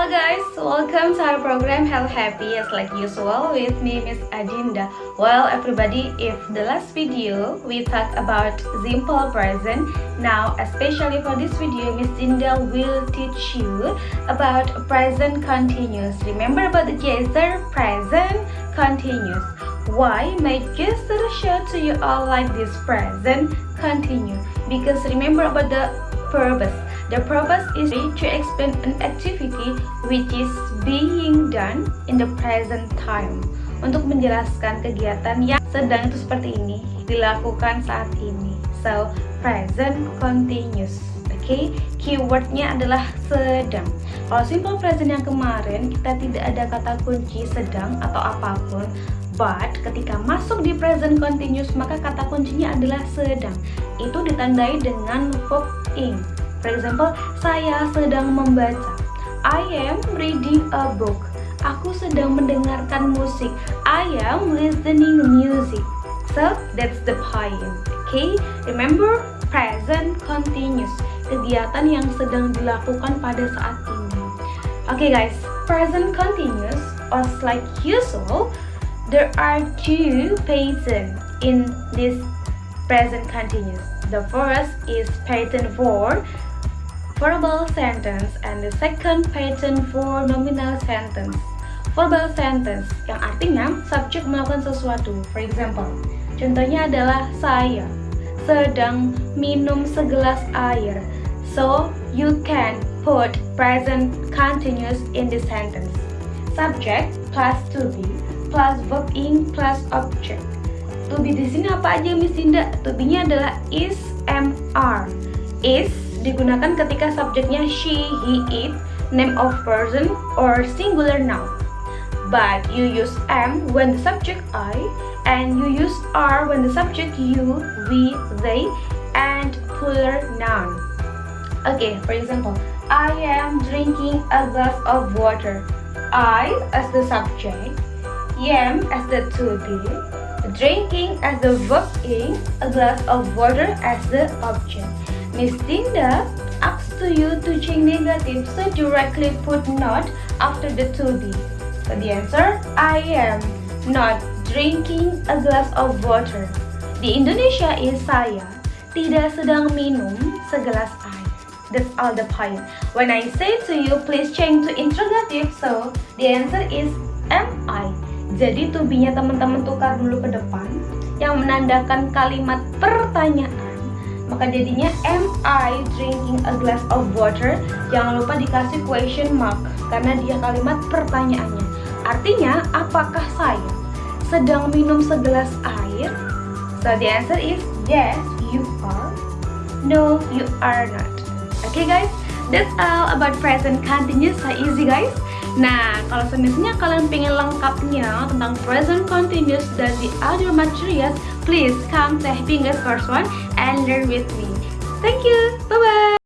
welcome to our program Hello Happy as like usual with me Miss Adinda. Well everybody, if the last video we talked about simple present, now especially for this video Miss Dinda will teach you about present continuous. Remember about the gesture present continuous. Why my gesture show to you all like this present continuous? Because remember about the purpose The purpose is to explain an activity which is being done in the present time. Untuk menjelaskan kegiatan yang sedang itu seperti ini, dilakukan saat ini. So, present continuous. Oke, okay? keywordnya adalah sedang. Kalau simple present yang kemarin, kita tidak ada kata kunci sedang atau apa pun. But, ketika masuk di present continuous, maka kata kuncinya adalah sedang. Itu ditandai dengan verb ing. For example, saya sedang membaca. I am reading a book. Aku sedang mendengarkan musik. I am listening music. So, that's the point. Okay? Remember, present continuous. Kegiatan yang sedang dilakukan pada saat ini. Okay guys, present continuous or like usual, there are two pattern in this present continuous. The first is pattern for verbal sentence and the second pattern for nominal sentence. Verbal sentence yang artinya subjek melakukan sesuatu. For example, contohnya adalah saya sedang minum segelas air. So, you can put present continuous in the sentence. Subject plus to be plus verb in plus object. To be di sini apa aja Miss Dinda? To be-nya adalah is, am, are. Is digunakan ketika subjeknya she, he, it, name of person, or singular noun. But you use am when the subject I, and you use are when the subject you, we, they, and plural noun. Okay, for example, I am drinking a glass of water. I as the subject, am as the to be, drinking as the verb in, a glass of water as the object. Miss Dinda asks to you to change negative, so directly put not after the to be. So the answer, I am not drinking a glass of water. Di Indonesia is saya tidak sedang minum segelas air. That's all the point. When I say to you, please change to interrogative, so the answer is am I. Jadi to be-nya teman-teman tukar dulu ke depan yang menandakan kalimat pertanyaan maka jadinya am I drinking a glass of water? Jangan lupa dikasih question mark karena dia kalimat pertanyaannya. Artinya apakah saya sedang minum segelas air? So the answer is yes you are. No you are not. Okay guys? That's all about present. Continuous so easy guys Nah, kalau semisnya kalian pengen lengkapnya tentang present continuous dan the other materials, please come to Happy English Course 1 and learn with me. Thank you. Bye-bye.